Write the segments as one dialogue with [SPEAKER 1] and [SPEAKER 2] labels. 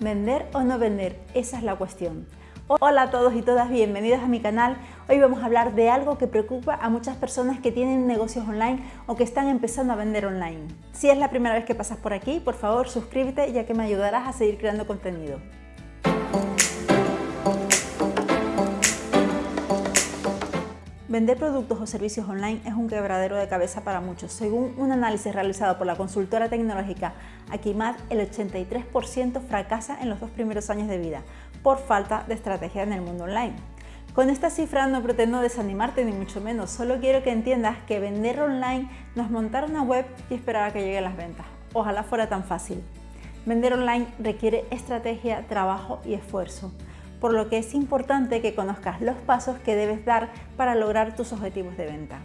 [SPEAKER 1] ¿Vender o no vender? Esa es la cuestión. Hola a todos y todas, bienvenidos a mi canal. Hoy vamos a hablar de algo que preocupa a muchas personas que tienen negocios online o que están empezando a vender online. Si es la primera vez que pasas por aquí, por favor suscríbete ya que me ayudarás a seguir creando contenido. Vender productos o servicios online es un quebradero de cabeza para muchos. Según un análisis realizado por la consultora tecnológica Akimat, el 83% fracasa en los dos primeros años de vida por falta de estrategia en el mundo online. Con esta cifra no pretendo desanimarte ni mucho menos, solo quiero que entiendas que vender online no es montar una web y esperar a que lleguen las ventas. Ojalá fuera tan fácil. Vender online requiere estrategia, trabajo y esfuerzo por lo que es importante que conozcas los pasos que debes dar para lograr tus objetivos de venta.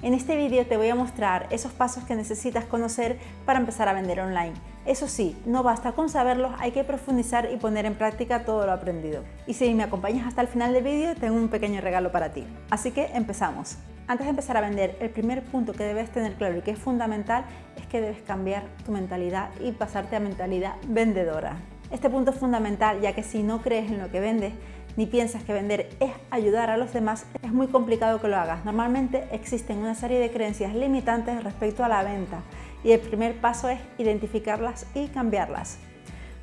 [SPEAKER 1] En este vídeo te voy a mostrar esos pasos que necesitas conocer para empezar a vender online. Eso sí, no basta con saberlos, hay que profundizar y poner en práctica todo lo aprendido. Y si me acompañas hasta el final del vídeo, tengo un pequeño regalo para ti. Así que empezamos. Antes de empezar a vender, el primer punto que debes tener claro y que es fundamental es que debes cambiar tu mentalidad y pasarte a mentalidad vendedora. Este punto es fundamental ya que si no crees en lo que vendes ni piensas que vender es ayudar a los demás, es muy complicado que lo hagas. Normalmente existen una serie de creencias limitantes respecto a la venta y el primer paso es identificarlas y cambiarlas.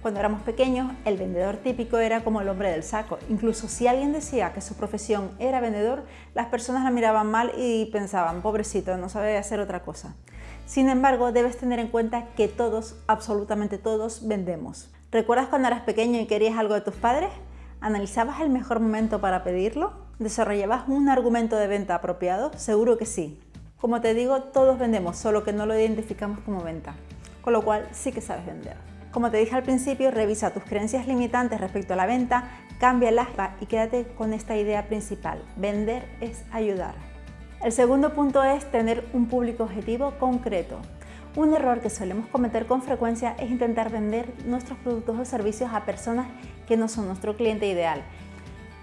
[SPEAKER 1] Cuando éramos pequeños, el vendedor típico era como el hombre del saco. Incluso si alguien decía que su profesión era vendedor, las personas la miraban mal y pensaban, pobrecito, no sabe hacer otra cosa. Sin embargo, debes tener en cuenta que todos, absolutamente todos, vendemos. ¿Recuerdas cuando eras pequeño y querías algo de tus padres? ¿Analizabas el mejor momento para pedirlo? ¿Desarrollabas un argumento de venta apropiado? Seguro que sí. Como te digo, todos vendemos, solo que no lo identificamos como venta, con lo cual sí que sabes vender. Como te dije al principio, revisa tus creencias limitantes respecto a la venta, cámbialas y quédate con esta idea principal. Vender es ayudar. El segundo punto es tener un público objetivo concreto. Un error que solemos cometer con frecuencia es intentar vender nuestros productos o servicios a personas que no son nuestro cliente ideal.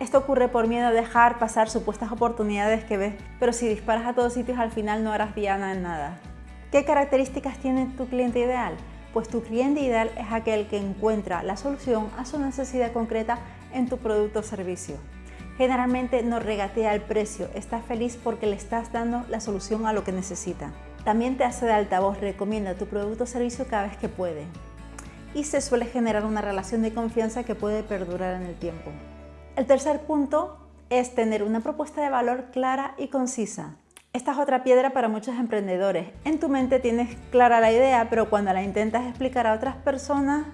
[SPEAKER 1] Esto ocurre por miedo a dejar pasar supuestas oportunidades que ves, pero si disparas a todos sitios al final no harás diana en nada. ¿Qué características tiene tu cliente ideal? Pues tu cliente ideal es aquel que encuentra la solución a su necesidad concreta en tu producto o servicio. Generalmente no regatea el precio, está feliz porque le estás dando la solución a lo que necesita. También te hace de altavoz, recomienda tu producto o servicio cada vez que puede. Y se suele generar una relación de confianza que puede perdurar en el tiempo. El tercer punto es tener una propuesta de valor clara y concisa. Esta es otra piedra para muchos emprendedores. En tu mente tienes clara la idea, pero cuando la intentas explicar a otras personas,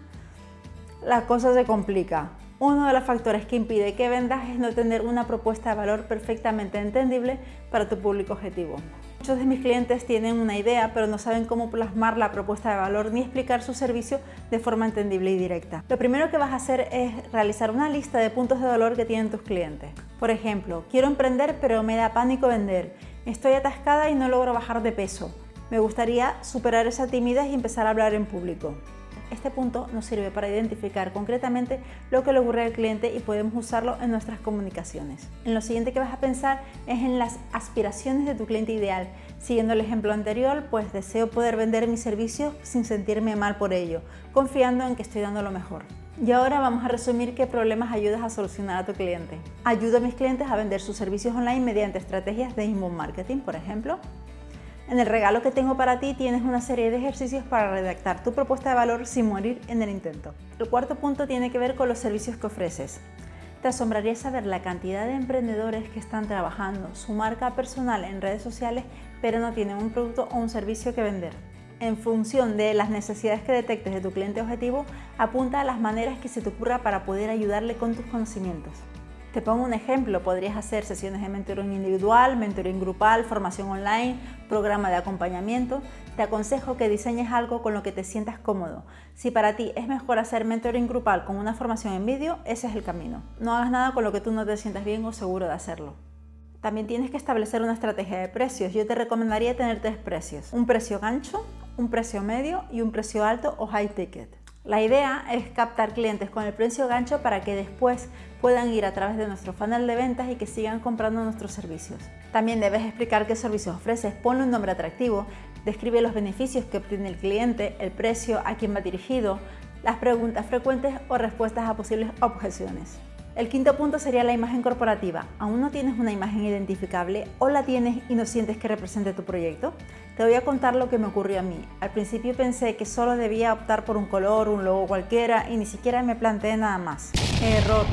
[SPEAKER 1] la cosa se complica. Uno de los factores que impide que vendas es no tener una propuesta de valor perfectamente entendible para tu público objetivo. Muchos de mis clientes tienen una idea, pero no saben cómo plasmar la propuesta de valor ni explicar su servicio de forma entendible y directa. Lo primero que vas a hacer es realizar una lista de puntos de dolor que tienen tus clientes. Por ejemplo, quiero emprender pero me da pánico vender. Estoy atascada y no logro bajar de peso. Me gustaría superar esa timidez y empezar a hablar en público. Este punto nos sirve para identificar concretamente lo que le ocurre al cliente y podemos usarlo en nuestras comunicaciones. En lo siguiente que vas a pensar es en las aspiraciones de tu cliente ideal. Siguiendo el ejemplo anterior, pues deseo poder vender mis servicios sin sentirme mal por ello, confiando en que estoy dando lo mejor. Y ahora vamos a resumir qué problemas ayudas a solucionar a tu cliente. Ayuda a mis clientes a vender sus servicios online mediante estrategias de inbound marketing, por ejemplo. En el regalo que tengo para ti tienes una serie de ejercicios para redactar tu propuesta de valor sin morir en el intento. El cuarto punto tiene que ver con los servicios que ofreces. Te asombraría saber la cantidad de emprendedores que están trabajando su marca personal en redes sociales pero no tienen un producto o un servicio que vender. En función de las necesidades que detectes de tu cliente objetivo, apunta a las maneras que se te ocurra para poder ayudarle con tus conocimientos. Te pongo un ejemplo, podrías hacer sesiones de mentoring individual, mentoring grupal, formación online, programa de acompañamiento. Te aconsejo que diseñes algo con lo que te sientas cómodo. Si para ti es mejor hacer mentoring grupal con una formación en vídeo, ese es el camino. No hagas nada con lo que tú no te sientas bien o seguro de hacerlo. También tienes que establecer una estrategia de precios. Yo te recomendaría tener tres precios. Un precio gancho, un precio medio y un precio alto o high ticket. La idea es captar clientes con el precio gancho para que después puedan ir a través de nuestro funnel de ventas y que sigan comprando nuestros servicios. También debes explicar qué servicios ofreces, ponle un nombre atractivo, describe los beneficios que obtiene el cliente, el precio, a quién va dirigido, las preguntas frecuentes o respuestas a posibles objeciones. El quinto punto sería la imagen corporativa. ¿Aún no tienes una imagen identificable o la tienes y no sientes que represente tu proyecto? Te voy a contar lo que me ocurrió a mí. Al principio pensé que solo debía optar por un color, un logo cualquiera y ni siquiera me planteé nada más. Error.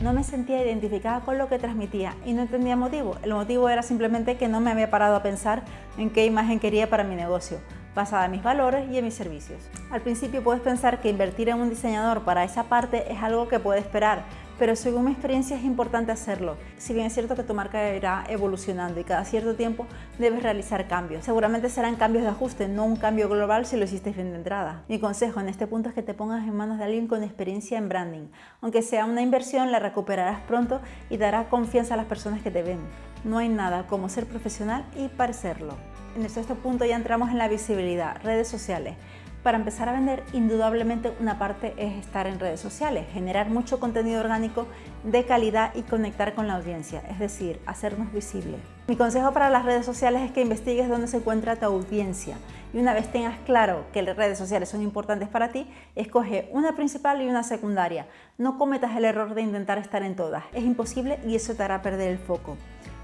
[SPEAKER 1] No me sentía identificada con lo que transmitía y no entendía motivo. El motivo era simplemente que no me había parado a pensar en qué imagen quería para mi negocio basada en mis valores y en mis servicios. Al principio puedes pensar que invertir en un diseñador para esa parte es algo que puede esperar, pero según mi experiencia es importante hacerlo. Si bien es cierto que tu marca irá evolucionando y cada cierto tiempo debes realizar cambios. Seguramente serán cambios de ajuste, no un cambio global si lo hiciste bien de entrada. Mi consejo en este punto es que te pongas en manos de alguien con experiencia en branding. Aunque sea una inversión, la recuperarás pronto y dará confianza a las personas que te ven. No hay nada como ser profesional y parecerlo. En el sexto punto ya entramos en la visibilidad, redes sociales. Para empezar a vender, indudablemente una parte es estar en redes sociales, generar mucho contenido orgánico de calidad y conectar con la audiencia, es decir, hacernos visibles. Mi consejo para las redes sociales es que investigues dónde se encuentra tu audiencia y una vez tengas claro que las redes sociales son importantes para ti, escoge una principal y una secundaria. No cometas el error de intentar estar en todas, es imposible y eso te hará perder el foco.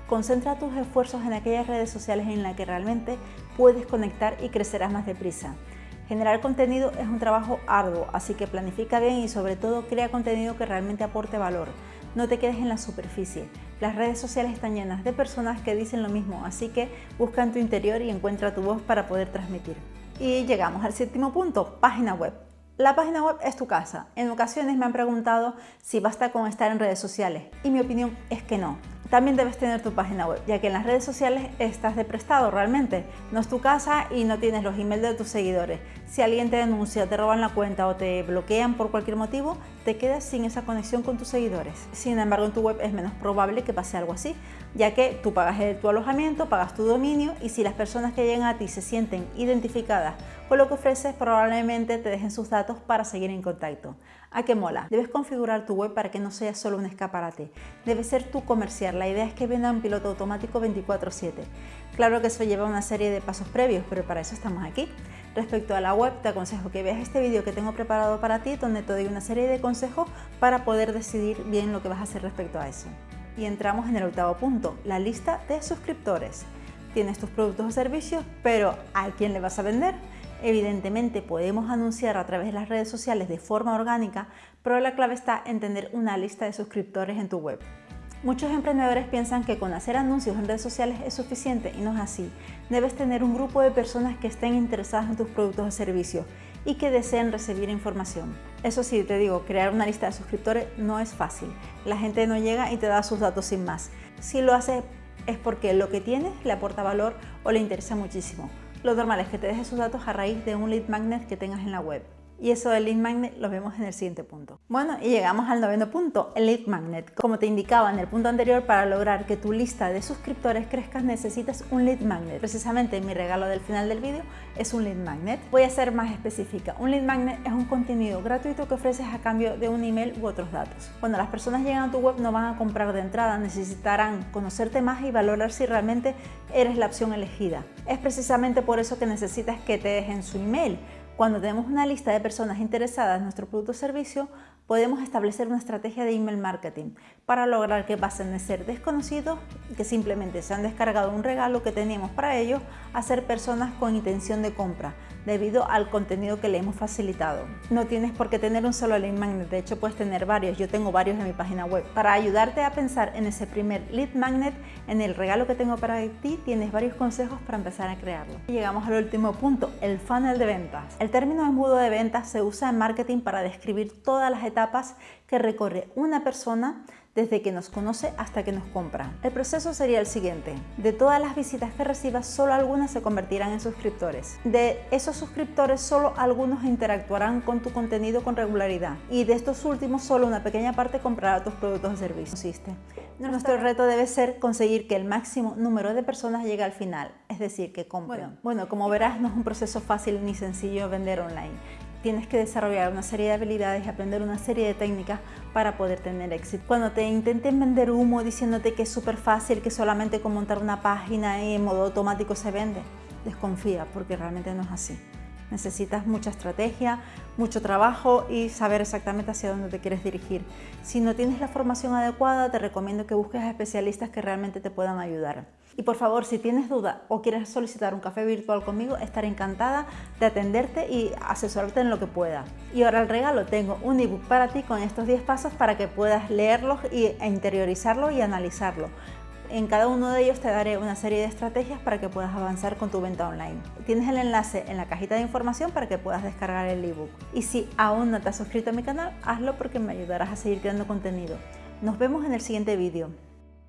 [SPEAKER 1] Concentra tus esfuerzos en aquellas redes sociales en las que realmente puedes conectar y crecerás más deprisa. Generar contenido es un trabajo arduo, así que planifica bien y sobre todo crea contenido que realmente aporte valor. No te quedes en la superficie. Las redes sociales están llenas de personas que dicen lo mismo, así que busca en tu interior y encuentra tu voz para poder transmitir. Y llegamos al séptimo punto, página web. La página web es tu casa. En ocasiones me han preguntado si basta con estar en redes sociales y mi opinión es que no. También debes tener tu página web, ya que en las redes sociales estás de prestado realmente. No es tu casa y no tienes los emails de tus seguidores. Si alguien te denuncia, te roban la cuenta o te bloquean por cualquier motivo, te quedas sin esa conexión con tus seguidores. Sin embargo, en tu web es menos probable que pase algo así, ya que tú pagas tu alojamiento, pagas tu dominio y si las personas que llegan a ti se sienten identificadas con lo que ofreces, probablemente te dejen sus datos para seguir en contacto. ¿A qué mola? Debes configurar tu web para que no sea solo un escaparate. Debe ser tu comercial. La idea es que venda un piloto automático 24-7. Claro que eso lleva una serie de pasos previos, pero para eso estamos aquí. Respecto a la web, te aconsejo que veas este vídeo que tengo preparado para ti, donde te doy una serie de consejos para poder decidir bien lo que vas a hacer respecto a eso. Y entramos en el octavo punto, la lista de suscriptores. Tienes tus productos o servicios, pero ¿a quién le vas a vender? Evidentemente podemos anunciar a través de las redes sociales de forma orgánica, pero la clave está en tener una lista de suscriptores en tu web. Muchos emprendedores piensan que con hacer anuncios en redes sociales es suficiente y no es así. Debes tener un grupo de personas que estén interesadas en tus productos o servicios y que deseen recibir información. Eso sí, te digo, crear una lista de suscriptores no es fácil. La gente no llega y te da sus datos sin más. Si lo haces es porque lo que tienes le aporta valor o le interesa muchísimo. Lo normal es que te dejes sus datos a raíz de un lead magnet que tengas en la web. Y eso del lead magnet lo vemos en el siguiente punto. Bueno, y llegamos al noveno punto, el lead magnet. Como te indicaba en el punto anterior, para lograr que tu lista de suscriptores crezca necesitas un lead magnet. Precisamente mi regalo del final del vídeo es un lead magnet. Voy a ser más específica. Un lead magnet es un contenido gratuito que ofreces a cambio de un email u otros datos. Cuando las personas llegan a tu web no van a comprar de entrada, necesitarán conocerte más y valorar si realmente eres la opción elegida. Es precisamente por eso que necesitas que te dejen su email cuando tenemos una lista de personas interesadas en nuestro producto o servicio, podemos establecer una estrategia de email marketing para lograr que pasen de ser desconocidos, que simplemente se han descargado un regalo que teníamos para ellos, a ser personas con intención de compra, debido al contenido que le hemos facilitado. No tienes por qué tener un solo lead magnet, de hecho puedes tener varios, yo tengo varios en mi página web. Para ayudarte a pensar en ese primer lead magnet, en el regalo que tengo para ti, tienes varios consejos para empezar a crearlo. llegamos al último punto, el funnel de ventas. El término embudo de ventas se usa en marketing para describir todas las etapas que recorre una persona desde que nos conoce hasta que nos compra. El proceso sería el siguiente. De todas las visitas que recibas, solo algunas se convertirán en suscriptores. De esos suscriptores, solo algunos interactuarán con tu contenido con regularidad. Y de estos últimos, solo una pequeña parte comprará tus productos o servicios. Nuestro reto debe ser conseguir que el máximo número de personas llegue al final, es decir, que compren. bueno como verás, no es un proceso fácil ni sencillo vender online tienes que desarrollar una serie de habilidades y aprender una serie de técnicas para poder tener éxito. Cuando te intenten vender humo diciéndote que es súper fácil, que solamente con montar una página y en modo automático se vende, desconfía porque realmente no es así. Necesitas mucha estrategia, mucho trabajo y saber exactamente hacia dónde te quieres dirigir. Si no tienes la formación adecuada, te recomiendo que busques a especialistas que realmente te puedan ayudar. Y por favor, si tienes duda o quieres solicitar un café virtual conmigo, estaré encantada de atenderte y asesorarte en lo que pueda. Y ahora el regalo, tengo un ebook para ti con estos 10 pasos para que puedas leerlos e interiorizarlo y analizarlo. En cada uno de ellos te daré una serie de estrategias para que puedas avanzar con tu venta online. Tienes el enlace en la cajita de información para que puedas descargar el ebook. Y si aún no te has suscrito a mi canal, hazlo porque me ayudarás a seguir creando contenido. Nos vemos en el siguiente vídeo.